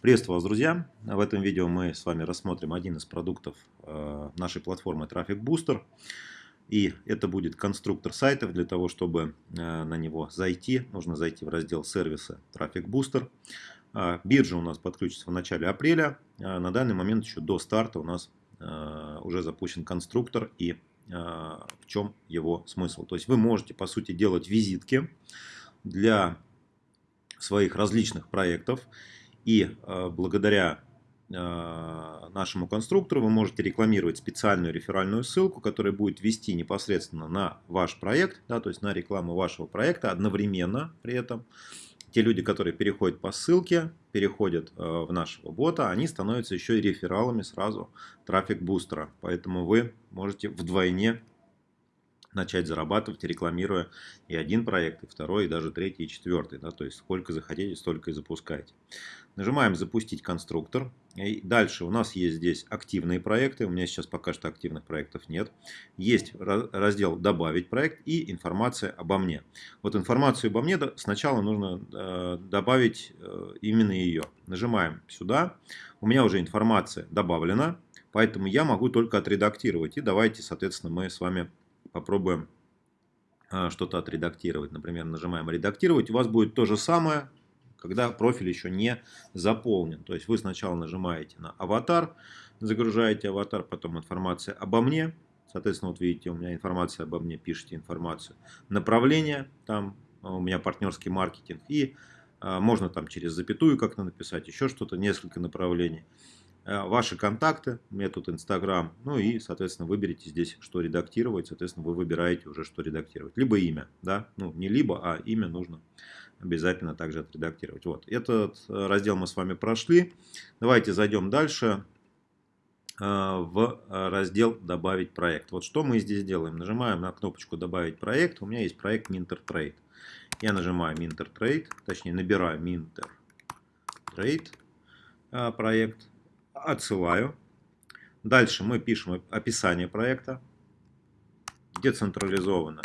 Приветствую вас, друзья! В этом видео мы с вами рассмотрим один из продуктов э, нашей платформы Traffic Booster. И это будет конструктор сайтов. Для того, чтобы э, на него зайти, нужно зайти в раздел сервиса Traffic Booster. Э, биржа у нас подключится в начале апреля. На данный момент еще до старта у нас уже запущен конструктор и в чем его смысл. То есть вы можете, по сути, делать визитки для своих различных проектов. И э, благодаря э, нашему конструктору вы можете рекламировать специальную реферальную ссылку, которая будет вести непосредственно на ваш проект, да, то есть на рекламу вашего проекта одновременно при этом. Те люди, которые переходят по ссылке, переходят э, в нашего бота, они становятся еще и рефералами сразу трафик бустера. Поэтому вы можете вдвойне начать зарабатывать, рекламируя и один проект, и второй, и даже третий, и четвертый. Да, то есть сколько захотите, столько и запускайте. Нажимаем «Запустить конструктор». И дальше у нас есть здесь активные проекты. У меня сейчас пока что активных проектов нет. Есть раздел «Добавить проект» и информация обо мне. Вот информацию обо мне сначала нужно э, добавить э, именно ее. Нажимаем сюда. У меня уже информация добавлена, поэтому я могу только отредактировать. И давайте, соответственно, мы с вами попробуем а, что-то отредактировать. Например, нажимаем «Редактировать». У вас будет то же самое, когда профиль еще не заполнен. То есть вы сначала нажимаете на «Аватар», загружаете аватар, потом информация обо мне. Соответственно, вот видите, у меня информация обо мне, пишите информацию. Направление, там а, у меня партнерский маркетинг. И а, можно там через запятую как-то написать, еще что-то, несколько направлений. Э, ваши контакты, у меня тут Инстаграм, ну и, соответственно, выберите здесь, что редактировать, соответственно, вы выбираете уже, что редактировать. Либо имя, да, ну не либо, а имя нужно обязательно также отредактировать. Вот, этот э, раздел мы с вами прошли. Давайте зайдем дальше э, в раздел «Добавить проект». Вот что мы здесь делаем. Нажимаем на кнопочку «Добавить проект». У меня есть проект Mintertrade. Я нажимаю Mintertrade, точнее набираю Mintertrade проект отсылаю. Дальше мы пишем описание проекта. Децентрализованно.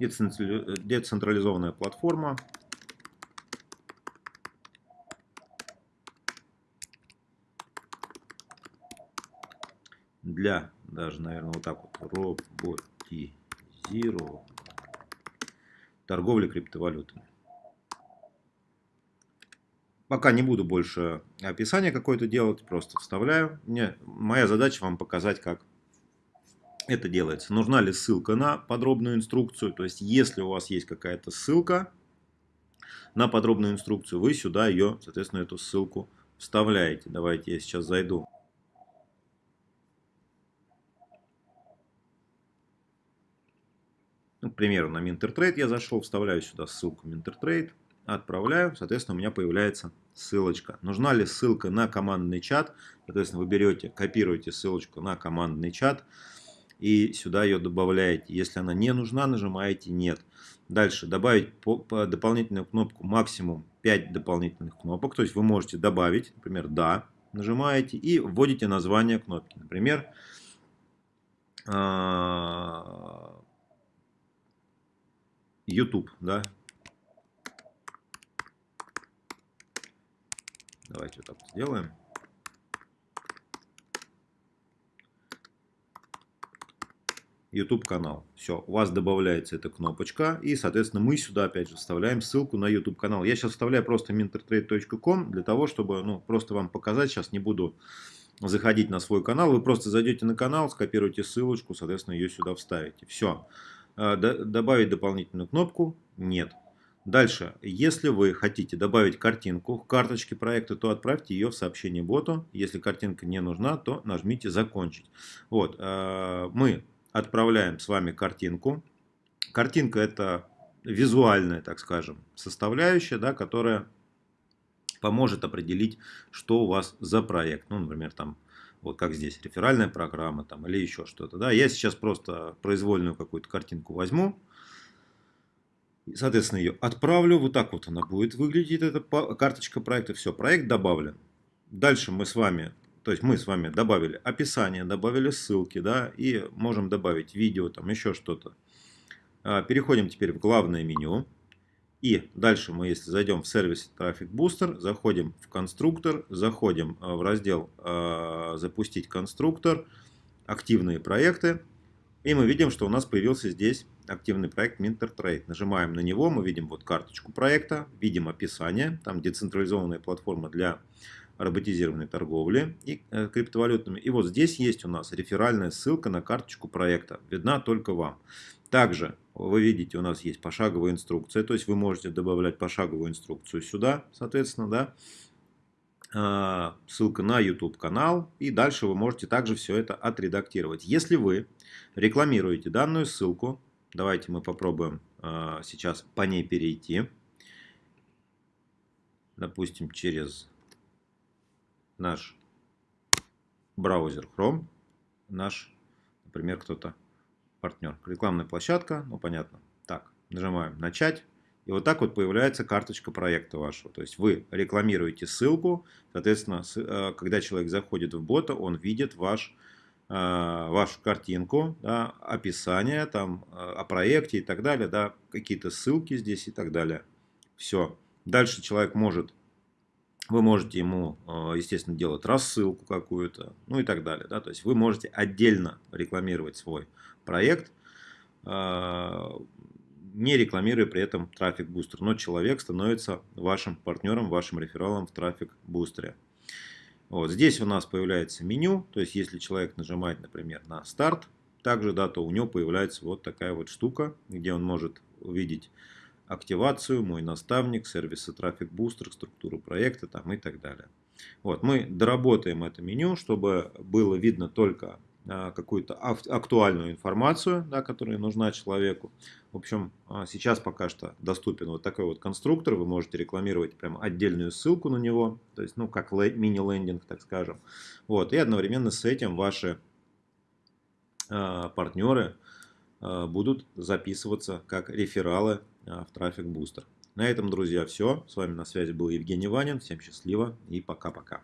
Децентрализованная платформа. Для, даже, наверное, вот так вот, роботизированного торговли криптовалютами. Пока не буду больше описание какое-то делать, просто вставляю. Мне, моя задача вам показать, как это делается. Нужна ли ссылка на подробную инструкцию. То есть, если у вас есть какая-то ссылка на подробную инструкцию, вы сюда ее, соответственно, эту ссылку вставляете. Давайте я сейчас зайду Ну, к примеру, на Mintertrade я зашел, вставляю сюда ссылку Mintertrade, отправляю, соответственно, у меня появляется ссылочка. Нужна ли ссылка на командный чат? Соответственно, вы берете, копируете ссылочку на командный чат и сюда ее добавляете. Если она не нужна, нажимаете «Нет». Дальше добавить по, по дополнительную кнопку максимум 5 дополнительных кнопок. То есть вы можете добавить, например, «Да», нажимаете и вводите название кнопки. Например, а, YouTube, да. Давайте вот так вот сделаем. YouTube канал. Все, у вас добавляется эта кнопочка. И, соответственно, мы сюда опять же вставляем ссылку на YouTube канал. Я сейчас вставляю просто mintertrade.com для того, чтобы ну, просто вам показать. Сейчас не буду заходить на свой канал. Вы просто зайдете на канал, скопируете ссылочку, соответственно, ее сюда вставите. Все. А, добавить дополнительную кнопку? Нет. Дальше, если вы хотите добавить картинку к карточке проекта, то отправьте ее в сообщение боту. Если картинка не нужна, то нажмите «Закончить». Вот, а, мы отправляем с вами картинку. Картинка – это визуальная, так скажем, составляющая, да, которая поможет определить, что у вас за проект. Ну, например, там вот как здесь, реферальная программа там, или еще что-то. Да? Я сейчас просто произвольную какую-то картинку возьму, соответственно, ее отправлю. Вот так вот она будет выглядеть, эта карточка проекта. Все, проект добавлен. Дальше мы с вами, то есть мы с вами добавили описание, добавили ссылки, да, и можем добавить видео, там еще что-то. Переходим теперь в главное меню. И дальше мы, если зайдем в сервис Traffic Booster, заходим в конструктор, заходим в раздел «Запустить конструктор», «Активные проекты». И мы видим, что у нас появился здесь активный проект Mintertrade. Нажимаем на него, мы видим вот карточку проекта, видим описание, там децентрализованная платформа для роботизированной торговли и э, криптовалютами. И вот здесь есть у нас реферальная ссылка на карточку проекта, видна только вам. Также вы видите, у нас есть пошаговая инструкция, то есть вы можете добавлять пошаговую инструкцию сюда, соответственно, да, а, ссылка на YouTube канал, и дальше вы можете также все это отредактировать. Если вы рекламируете данную ссылку, давайте мы попробуем а, сейчас по ней перейти, допустим, через наш браузер Chrome, наш, например, кто-то партнер. Рекламная площадка, ну понятно. Так, нажимаем начать. И вот так вот появляется карточка проекта вашего. То есть вы рекламируете ссылку, соответственно, э, когда человек заходит в бота, он видит ваш, э, вашу картинку, да, описание там, э, о проекте и так далее, да, какие-то ссылки здесь и так далее. Все. Дальше человек может вы можете ему, естественно, делать рассылку какую-то, ну и так далее. Да? То есть вы можете отдельно рекламировать свой проект, не рекламируя при этом трафик бустер, но человек становится вашим партнером, вашим рефералом в трафик бустере. Вот здесь у нас появляется меню, то есть если человек нажимает, например, на старт, также, да, то у него появляется вот такая вот штука, где он может увидеть активацию, мой наставник, сервисы трафик бустер, структуру проекта там и так далее. Вот, мы доработаем это меню, чтобы было видно только а, какую-то актуальную информацию, да, которая нужна человеку. В общем, а, сейчас пока что доступен вот такой вот конструктор. Вы можете рекламировать прям отдельную ссылку на него, то есть, ну, как мини-лендинг, так скажем. Вот, и одновременно с этим ваши э, партнеры будут записываться как рефералы в Traffic Booster. На этом, друзья, все. С вами на связи был Евгений Ванин. Всем счастливо и пока-пока.